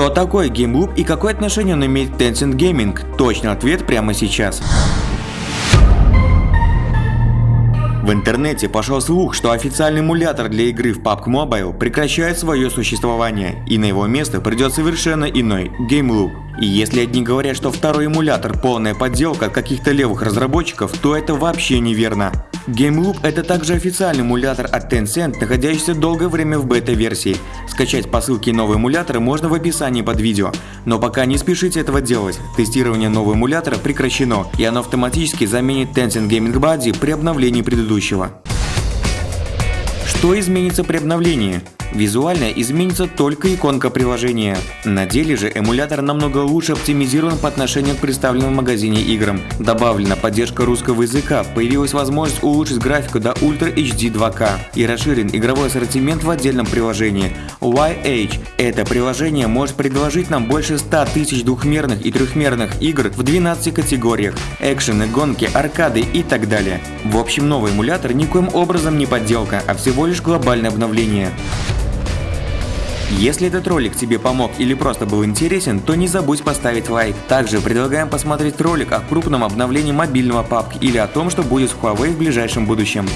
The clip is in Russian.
Что такое GameLoop и какое отношение он имеет к Tencent Gaming? Точный ответ прямо сейчас. В интернете пошел слух, что официальный эмулятор для игры в PUBG Mobile прекращает свое существование, и на его место придет совершенно иной – GameLoop. И если одни говорят, что второй эмулятор полная подделка от каких-то левых разработчиков, то это вообще неверно. GameLoop – это также официальный эмулятор от Tencent, находящийся долгое время в бета-версии. Скачать по ссылке нового эмулятора можно в описании под видео. Но пока не спешите этого делать, тестирование нового эмулятора прекращено, и оно автоматически заменит Tencent Gaming Buddy при обновлении предыдущего. Что изменится при обновлении? Визуально изменится только иконка приложения. На деле же эмулятор намного лучше оптимизирован по отношению к представленным в магазине играм. Добавлена поддержка русского языка, появилась возможность улучшить графику до Ultra HD 2K и расширен игровой ассортимент в отдельном приложении. YH – это приложение может предложить нам больше 100 тысяч двухмерных и трехмерных игр в 12 категориях – экшены, гонки, аркады и так далее. В общем, новый эмулятор никоим образом не подделка, а всего лишь глобальное обновление. Если этот ролик тебе помог или просто был интересен, то не забудь поставить лайк. Также предлагаем посмотреть ролик о крупном обновлении мобильного PUBG или о том, что будет в Huawei в ближайшем будущем.